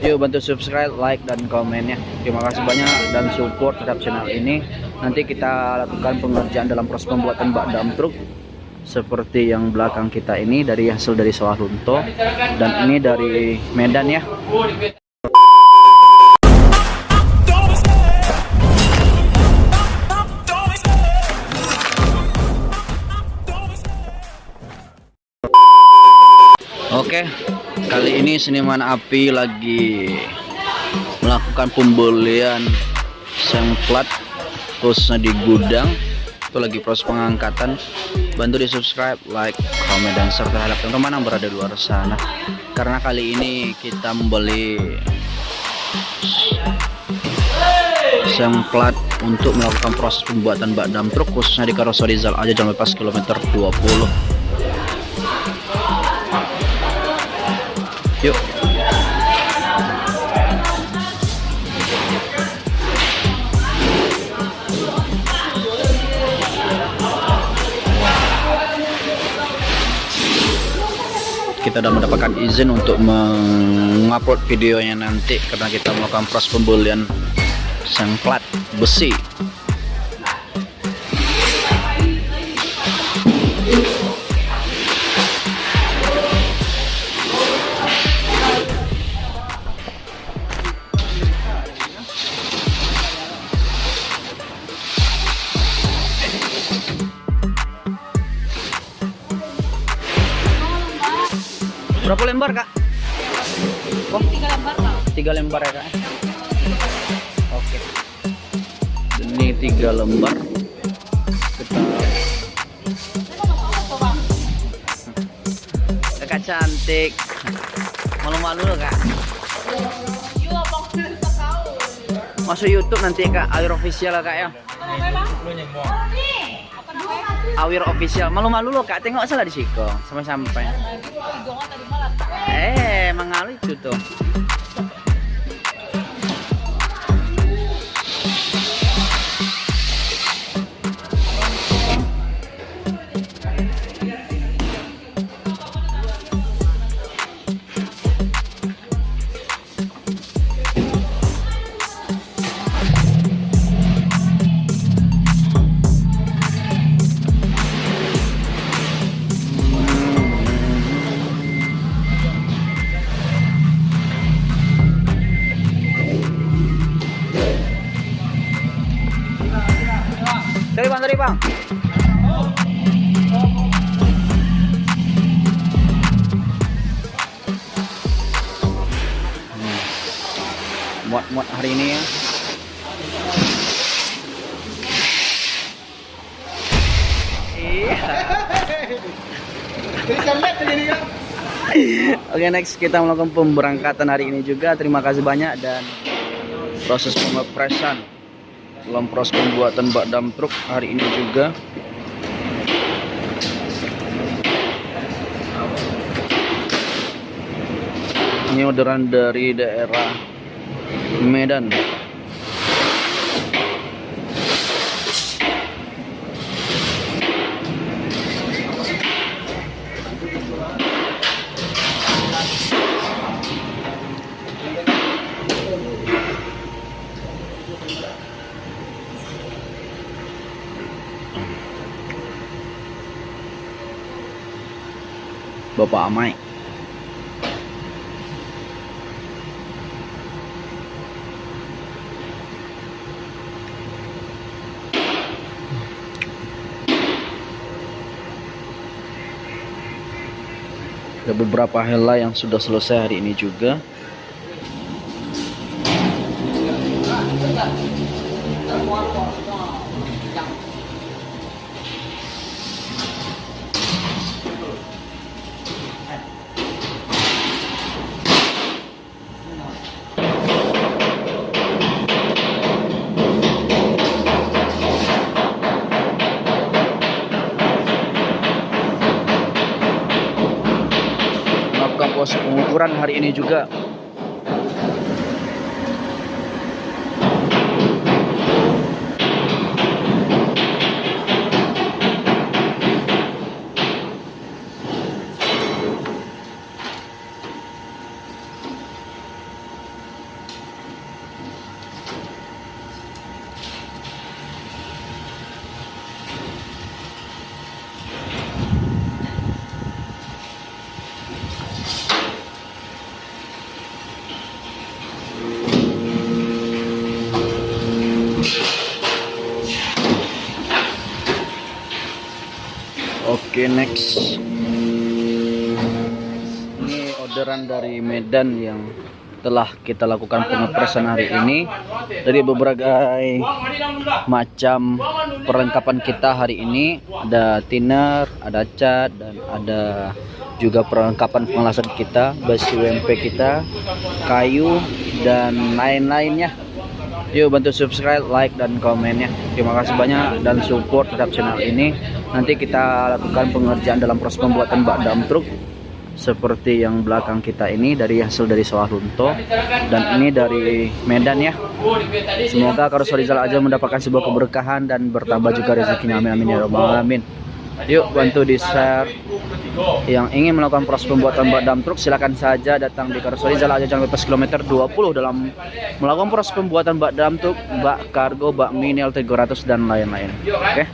Yuk bantu subscribe, like, dan komennya. Terima kasih banyak dan support terhadap channel ini. Nanti kita lakukan pengerjaan dalam proses pembuatan bak dam truk seperti yang belakang kita ini dari hasil dari sawah runtuh dan ini dari Medan ya. Oke, kali ini seniman api lagi melakukan pembelian seng plat khususnya di gudang. Itu lagi proses pengangkatan. Bantu di subscribe, like, komen dan share terhadap teman-teman yang berada di luar sana. Karena kali ini kita membeli seng plat untuk melakukan proses pembuatan bak dam truk khususnya di Karoso Rizal aja jangan lepas kilometer 20 Yuk. Kita sudah mendapatkan izin untuk mengupload videonya nanti karena kita melakukan proses pembelian sang plat besi Berapa lembar kak? Oh. Tiga lembar kak. Tiga lembar ya kak? Oke. Ini tiga lembar. Kita. Kakak cantik. Malu-malu loh kak. Masuk YouTube nanti kak, Awir official kak ya. Awir official. Malu-malu loh kak, tengok salah di siko sampai-sampai. Eh, mengalir itu tuh. Bang, dari bang. Muat-muat hari ini ya. Oke next kita melakukan pemberangkatan hari ini juga terima kasih banyak dan proses pengepresan dalam pembuatan bak dam truk hari ini juga. Ini orderan dari daerah Medan Bapak Amai. Ada beberapa hela yang sudah selesai hari ini juga. melakukan proses pengukuran hari ini juga Oke next. Ini orderan dari Medan yang telah kita lakukan pengepresan hari ini. Dari berbagai macam perlengkapan kita hari ini. Ada thinner, ada cat, dan ada juga perlengkapan pengelasan kita Basi UMP kita, kayu, dan lain-lainnya Yuk bantu subscribe, like, dan komennya. Terima kasih banyak dan support terhadap channel ini. Nanti kita lakukan pengerjaan dalam proses pembuatan bak dam truk seperti yang belakang kita ini dari hasil dari sawah runtuh dan ini dari Medan ya. Semoga Karus Rizal aja mendapatkan sebuah keberkahan dan bertambah juga rezekinya. Amin amin ya robbal alamin. Yuk bantu di share yang ingin melakukan proses pembuatan bak dam truk silakan saja datang di Karoseri Jalan Aja Jalan Bebas kilometer 20 dalam melakukan proses pembuatan bak dam truk, bak kargo, bak mini L300 dan lain-lain. Oke.